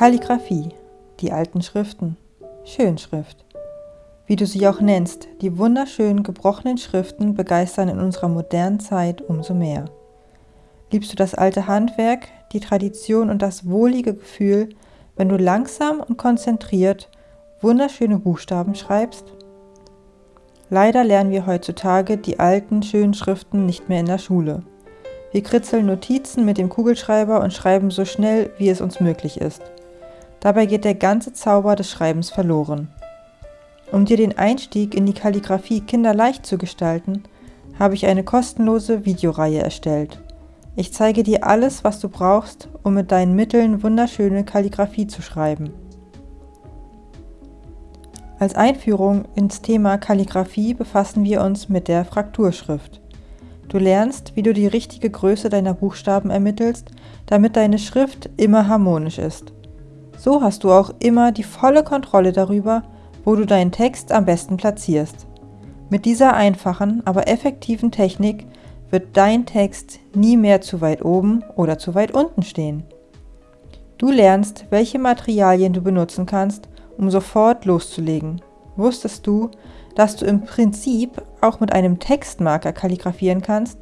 Kalligraphie, die alten Schriften, Schönschrift. Wie du sie auch nennst, die wunderschönen gebrochenen Schriften begeistern in unserer modernen Zeit umso mehr. Liebst du das alte Handwerk, die Tradition und das wohlige Gefühl, wenn du langsam und konzentriert wunderschöne Buchstaben schreibst? Leider lernen wir heutzutage die alten, schönen Schriften nicht mehr in der Schule. Wir kritzeln Notizen mit dem Kugelschreiber und schreiben so schnell, wie es uns möglich ist. Dabei geht der ganze Zauber des Schreibens verloren. Um dir den Einstieg in die Kalligraphie kinderleicht zu gestalten, habe ich eine kostenlose Videoreihe erstellt. Ich zeige dir alles, was du brauchst, um mit deinen Mitteln wunderschöne Kalligraphie zu schreiben. Als Einführung ins Thema Kalligraphie befassen wir uns mit der Frakturschrift. Du lernst, wie du die richtige Größe deiner Buchstaben ermittelst, damit deine Schrift immer harmonisch ist. So hast du auch immer die volle Kontrolle darüber, wo du deinen Text am besten platzierst. Mit dieser einfachen, aber effektiven Technik wird dein Text nie mehr zu weit oben oder zu weit unten stehen. Du lernst, welche Materialien du benutzen kannst, um sofort loszulegen. Wusstest du, dass du im Prinzip auch mit einem Textmarker kalligrafieren kannst?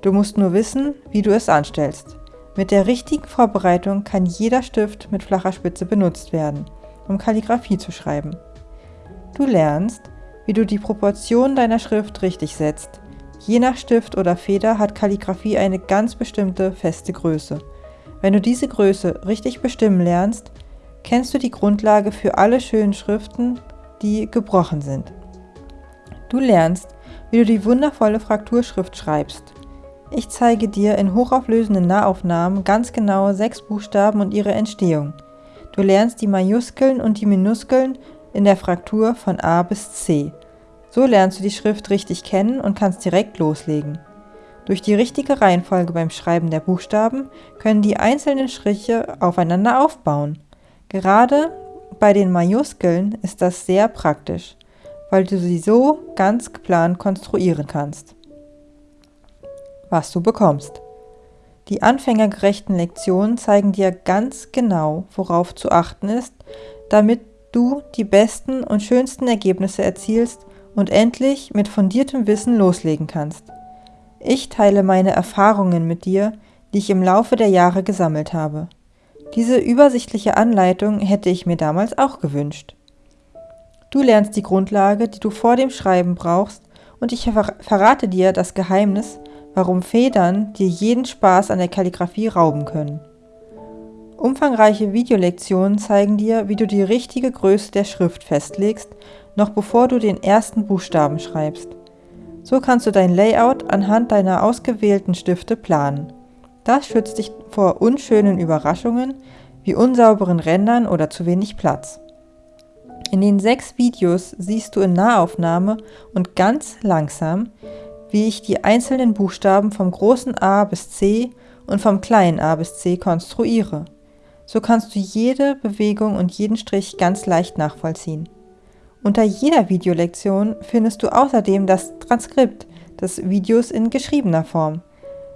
Du musst nur wissen, wie du es anstellst. Mit der richtigen Vorbereitung kann jeder Stift mit flacher Spitze benutzt werden, um Kalligraphie zu schreiben. Du lernst, wie du die Proportionen deiner Schrift richtig setzt. Je nach Stift oder Feder hat Kalligraphie eine ganz bestimmte feste Größe. Wenn du diese Größe richtig bestimmen lernst, kennst du die Grundlage für alle schönen Schriften, die gebrochen sind. Du lernst, wie du die wundervolle Frakturschrift schreibst. Ich zeige dir in hochauflösenden Nahaufnahmen ganz genau sechs Buchstaben und ihre Entstehung. Du lernst die Majuskeln und die Minuskeln in der Fraktur von A bis C. So lernst du die Schrift richtig kennen und kannst direkt loslegen. Durch die richtige Reihenfolge beim Schreiben der Buchstaben können die einzelnen Striche aufeinander aufbauen. Gerade bei den Majuskeln ist das sehr praktisch, weil du sie so ganz geplant konstruieren kannst was du bekommst. Die anfängergerechten Lektionen zeigen dir ganz genau, worauf zu achten ist, damit du die besten und schönsten Ergebnisse erzielst und endlich mit fundiertem Wissen loslegen kannst. Ich teile meine Erfahrungen mit dir, die ich im Laufe der Jahre gesammelt habe. Diese übersichtliche Anleitung hätte ich mir damals auch gewünscht. Du lernst die Grundlage, die du vor dem Schreiben brauchst, und ich verrate dir das Geheimnis, warum Federn dir jeden Spaß an der Kalligraphie rauben können. Umfangreiche Videolektionen zeigen dir, wie du die richtige Größe der Schrift festlegst, noch bevor du den ersten Buchstaben schreibst. So kannst du dein Layout anhand deiner ausgewählten Stifte planen. Das schützt dich vor unschönen Überraschungen wie unsauberen Rändern oder zu wenig Platz. In den sechs Videos siehst du in Nahaufnahme und ganz langsam, wie ich die einzelnen Buchstaben vom großen A bis C und vom kleinen a bis c konstruiere. So kannst du jede Bewegung und jeden Strich ganz leicht nachvollziehen. Unter jeder Videolektion findest du außerdem das Transkript des Videos in geschriebener Form.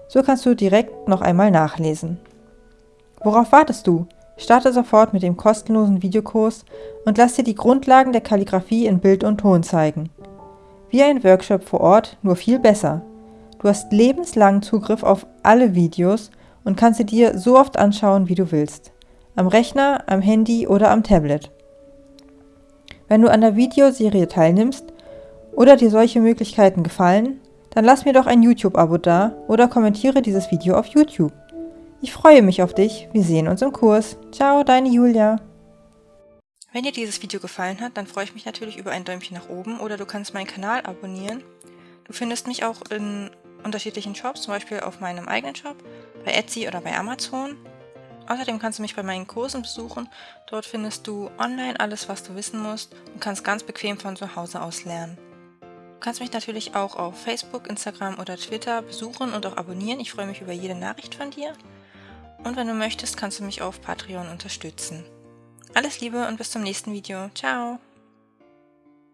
So kannst du direkt noch einmal nachlesen. Worauf wartest du? Starte sofort mit dem kostenlosen Videokurs und lass dir die Grundlagen der Kalligraphie in Bild und Ton zeigen. Wie ein Workshop vor Ort, nur viel besser. Du hast lebenslangen Zugriff auf alle Videos und kannst sie dir so oft anschauen, wie du willst. Am Rechner, am Handy oder am Tablet. Wenn du an der Videoserie teilnimmst oder dir solche Möglichkeiten gefallen, dann lass mir doch ein YouTube-Abo da oder kommentiere dieses Video auf YouTube. Ich freue mich auf dich. Wir sehen uns im Kurs. Ciao, deine Julia. Wenn dir dieses Video gefallen hat, dann freue ich mich natürlich über ein Däumchen nach oben oder du kannst meinen Kanal abonnieren. Du findest mich auch in unterschiedlichen Shops, zum Beispiel auf meinem eigenen Shop, bei Etsy oder bei Amazon. Außerdem kannst du mich bei meinen Kursen besuchen. Dort findest du online alles, was du wissen musst und kannst ganz bequem von zu Hause aus lernen. Du kannst mich natürlich auch auf Facebook, Instagram oder Twitter besuchen und auch abonnieren. Ich freue mich über jede Nachricht von dir. Und wenn du möchtest, kannst du mich auf Patreon unterstützen. Alles Liebe und bis zum nächsten Video. Ciao!